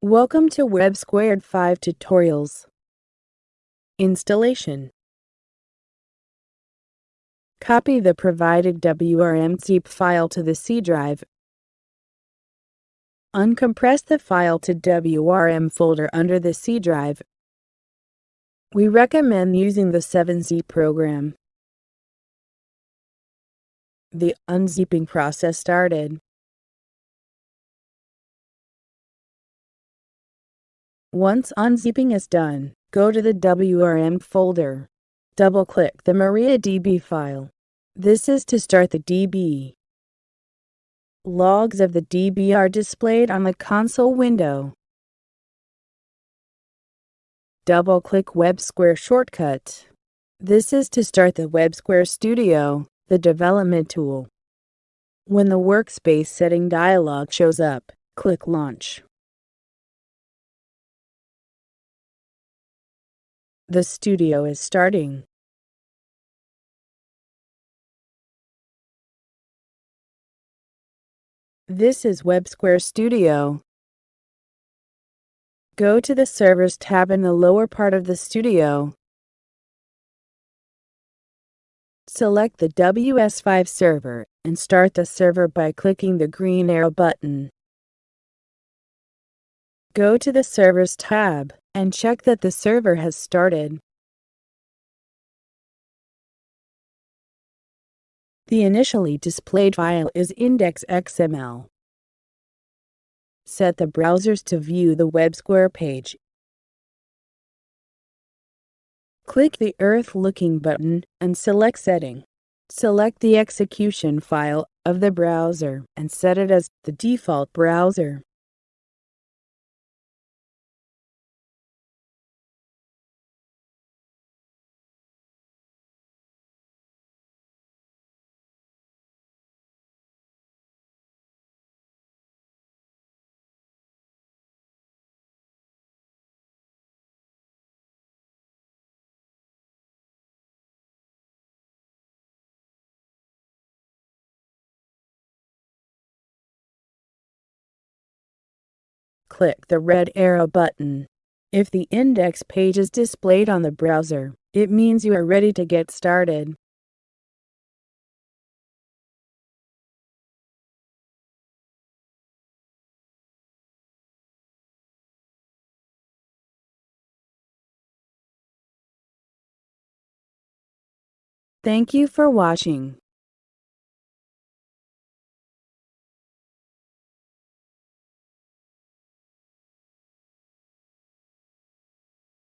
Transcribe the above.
Welcome to WebSquare 5 Tutorials. Installation Copy the provided WRM-zip file to the C drive. Uncompress the file to WRM folder under the C drive. We recommend using the 7-zip program. The unzipping process started. Once unzipping is done, go to the WRM folder. Double-click the MariaDB file. This is to start the DB. Logs of the DB are displayed on the console window. Double-click WebSquare shortcut. This is to start the WebSquare Studio, the development tool. When the workspace setting dialog shows up, click Launch. The studio is starting. This is WebSquare Studio. Go to the Servers tab in the lower part of the studio. Select the WS5 server and start the server by clicking the green arrow button. Go to the Servers tab and check that the server has started. The initially displayed file is index.xml. Set the browsers to view the WebSquare page. Click the Earth Looking button and select Setting. Select the execution file of the browser and set it as the default browser. Click the red arrow button. If the index page is displayed on the browser, it means you are ready to get started. Thank you for watching.